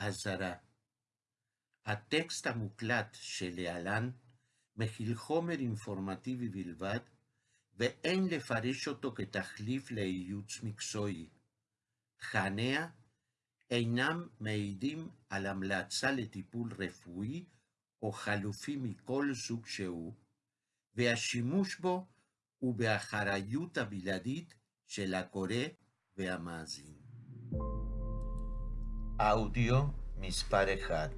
אזהרה הטקסט המוקלט שלהלן מכיל חומר אינפורמטיבי בלבד, ואין לפרש אותו כתחליף לייעוץ מקצועי. תכניה אינם מעידים על המלצה לטיפול רפואי או חלופי מכל סוג שהוא, והשימוש בו הוא באחריות הבלעדית של הקורא והמאזין. מספר 1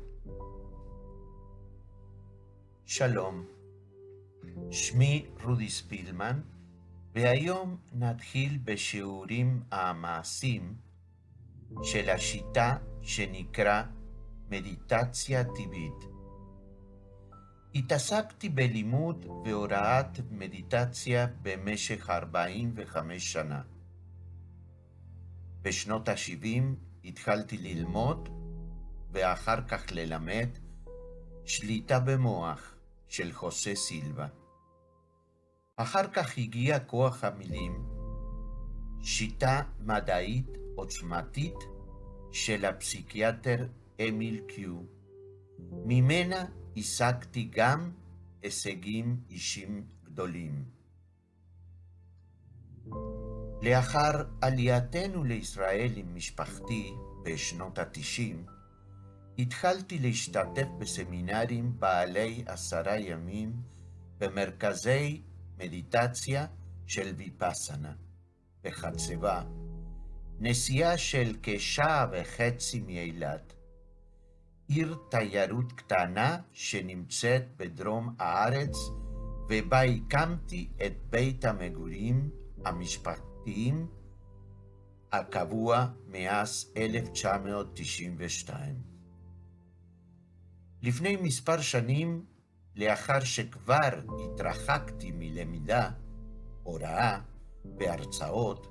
שלום, שמי רודי ספילמן, והיום נתחיל בשיעורים המעשיים של השיטה שנקרא מדיטציה טבעית. התעסקתי בלימוד והוראת מדיטציה במשך 45 שנה. בשנות ה-70 התחלתי ללמוד ואחר כך ללמד שליטה במוח של חוסה סילבה. אחר כך הגיע כוח המילים, שיטה מדעית עוצמתית של הפסיכיאטר אמיל קיו. ממנה השגתי גם הישגים אישים גדולים. לאחר עלייתנו לישראל עם משפחתי בשנות התשעים, התחלתי להשתתף בסמינרים בעלי עשרה ימים במרכזי מדיטציה של ויפאסנה בחצבה, נסיעה של כשעה וחצי מאילת. עיר תיירות קטנה שנמצאת בדרום הארץ, ובה הקמתי את בית המגורים המשפחתיים הקבוע מאז 1992. לפני מספר שנים, לאחר שכבר התרחקתי מלמידה, הוראה והרצאות,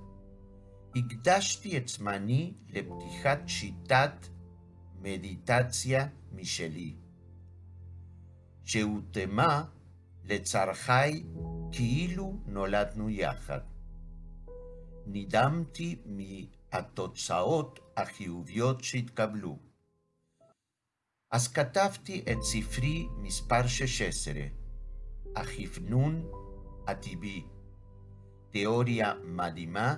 הקדשתי את זמני לפתיחת שיטת מדיטציה משלי, שהותאמה לצרכי כאילו נולדנו יחד. נדהמתי מהתוצאות החיוביות שהתקבלו. אז כתבתי את ספרי מספר 16, החפנון הטבעי, תיאוריה מדהימה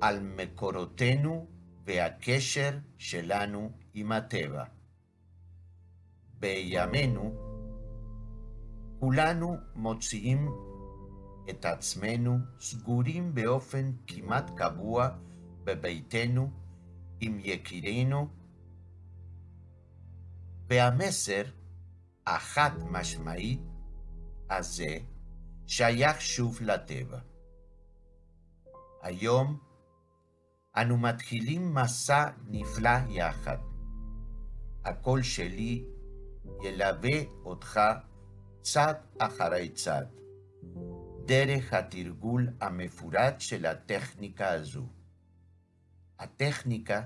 על מקורותינו והקשר שלנו עם הטבע. בימינו כולנו מוציאים את עצמנו סגורים באופן כמעט קבוע בביתנו עם יקירינו והמסר החד משמעי הזה שייך שוב לטבע. היום אנו מתחילים מסע נפלא יחד. הקול שלי ילווה אותך צד אחרי צד, דרך התרגול המפורט של הטכניקה הזו. הטכניקה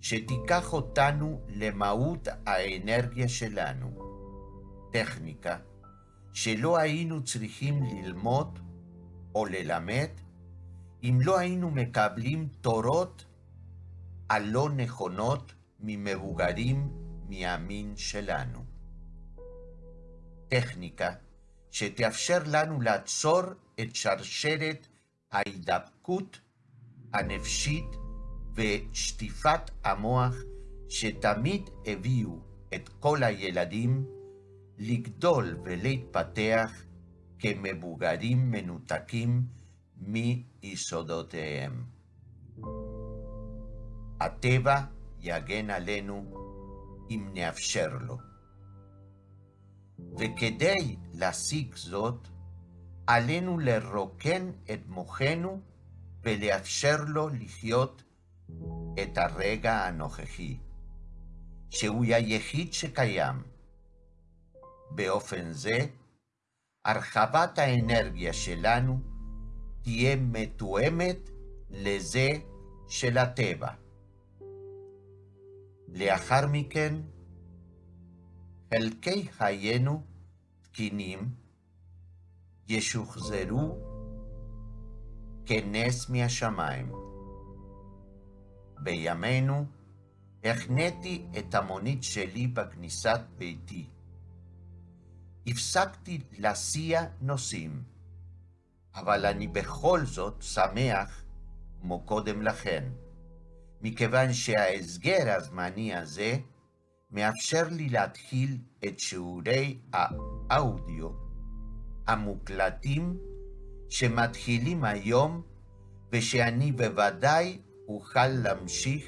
שתיקח אותנו למהות האנרגיה שלנו. טכניקה שלא היינו צריכים ללמוד או ללמד אם לא היינו מקבלים תורות הלא נכונות ממבוגרים מהמין שלנו. טכניקה שתאפשר לנו לעצור את שרשרת ההידבקות הנפשית ושטיפת המוח שתמיד הביאו את כל הילדים לגדול ולהתפתח כמבוגרים מנותקים מיסודותיהם. הטבע יגן עלינו אם נאפשר לו. וכדי להשיג זאת, עלינו לרוקן את מוחנו ולאפשר לו לחיות את הרגע הנוכחי, שהוא היחיד שקיים. באופן זה, הרחבת האנרגיה שלנו תהיה מתואמת לזה של הטבע. לאחר מכן, חלקי חיינו תקינים ישוחזרו כנס מהשמיים. בימינו החניתי את המונית שלי בכניסת ביתי. הפסקתי להסיע נוסעים, אבל אני בכל זאת שמח כמו קודם לכן, מכיוון שההסגר הזמני הזה מאפשר לי להתחיל את שיעורי האודיו המוקלטים שמתחילים היום ושאני בוודאי אוכל להמשיך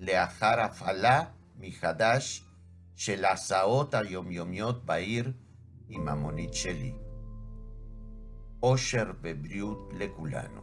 לאחר הפעלה מחדש של הסעות היומיומיות בעיר עם המונית שלי. אושר ובריאות לכולנו.